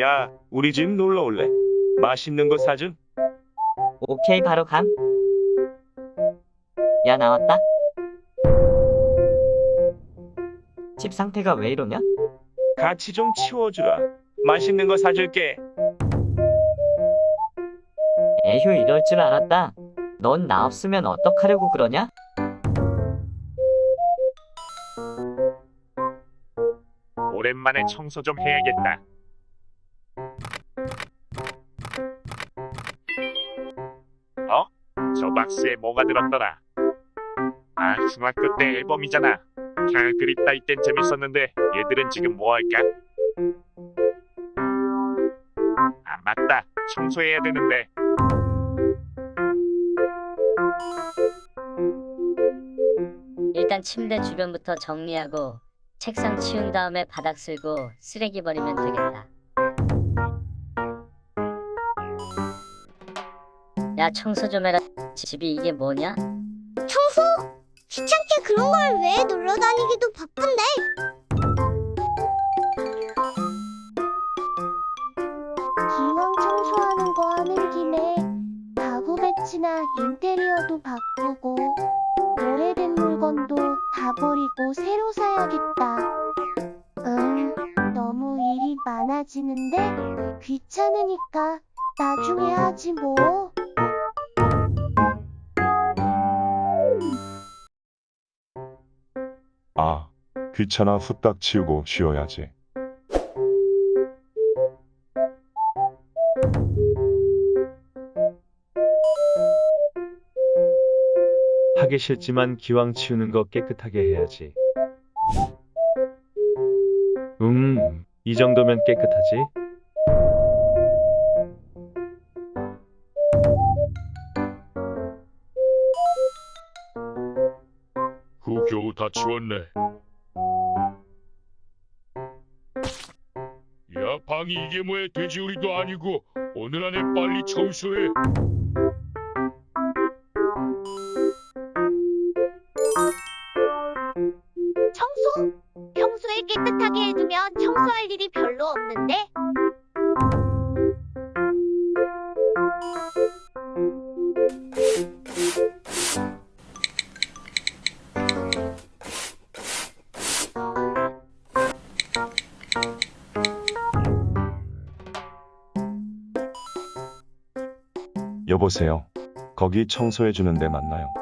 야, 우리 집 놀러 올래? 맛있는 거 사준? 오케이, 바로 감. 야, 나왔다. 집 상태가 왜 이러냐? 같이 좀 치워주라. 맛있는 거 사줄게. 에휴, 이럴 줄 알았다. 넌 나 없으면 어떡하려고 그러냐? 오랜만에 청소 좀 해야겠다. 저 박스에 뭐가 들었더라? 아, 중학교 때 앨범이잖아. 캬, 그립다 이땐 재밌었는데 얘들은 지금 뭐 할까? 아, 맞다. 청소해야 되는데. 일단 침대 주변부터 정리하고 책상 치운 다음에 바닥 쓸고 쓰레기 버리면 되겠다. 야 청소 좀 해라. 집이 이게 뭐냐? 청소? 귀찮게 그런 걸 왜 놀러 다니기도 바쁜데? 기왕 청소하는 거 하는 김에 가구 배치나 인테리어도 바꾸고 오래된 물건도 다 버리고 새로 사야겠다. 음, 너무 일이 많아지는데 귀찮으니까 나중에 하지 뭐. 아, 귀찮아 후딱 치우고 쉬어야지. 하기 싫지만 기왕 치우는 거 깨끗하게 해야지. 음, 이 정도면 깨끗하지? 다 치웠네. 야, 방이 이게 뭐야? 돼지우리도 아니고 오늘 안에 빨리 청소해. 청소? 평소에 깨끗하게 해두면 청소할 일이 별로 없는데? 여보세요. 거기 청소해 주는 데 맞나요?